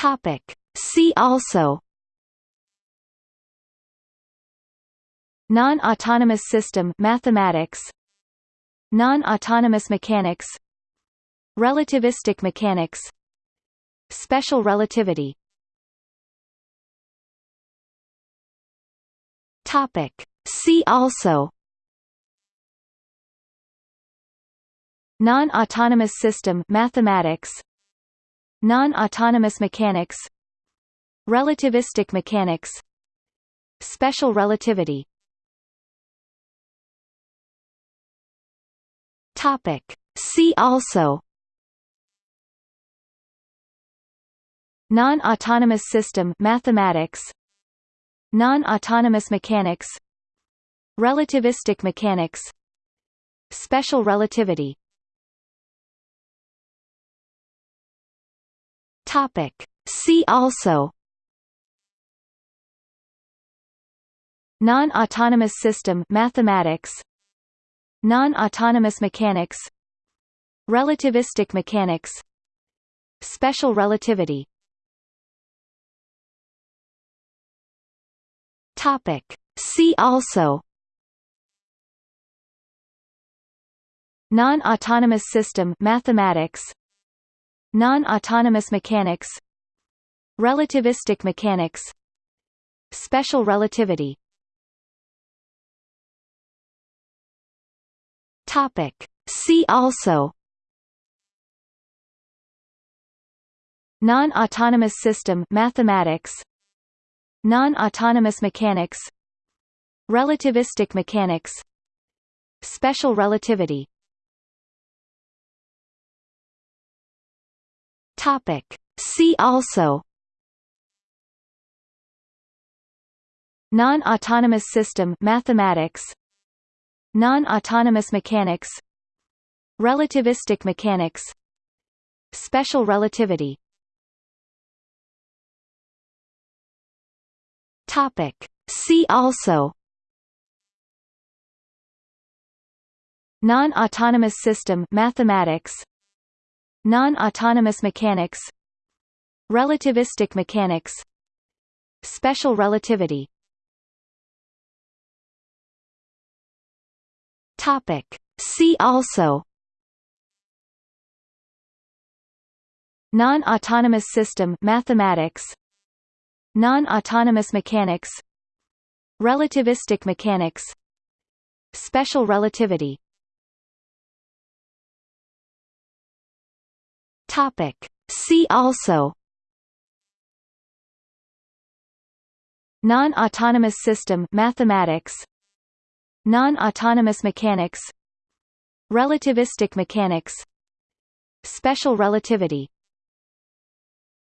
Topic. See also Non-autonomous system mathematics Non-autonomous mechanics Relativistic mechanics Special relativity Topic. See also Non-autonomous system mathematics Non-autonomous mechanics. Relativistic mechanics. Special relativity. Topic. See also. Non-autonomous system mathematics. Non-autonomous mechanics. Relativistic mechanics. Special relativity Topic. See also Non-autonomous system mathematics Non-autonomous mechanics Relativistic mechanics Special relativity Topic. See also Non-autonomous system mathematics Non-autonomous mechanics. Relativistic mechanics. Special relativity. Topic. See also. Non-autonomous system mathematics. Non-autonomous mechanics. Relativistic mechanics. Special relativity Topic. See also. Non-autonomous system mathematics. Non-autonomous mechanics. Relativistic mechanics. Special relativity. Topic. See also. Non-autonomous system mathematics Non-autonomous mechanics. Relativistic mechanics. Special relativity. Topic. See also. Non-autonomous system mathematics. Non-autonomous mechanics. Relativistic mechanics. Special relativity Topic. See also. Non-autonomous system mathematics. Non-autonomous mechanics. Relativistic mechanics. Special relativity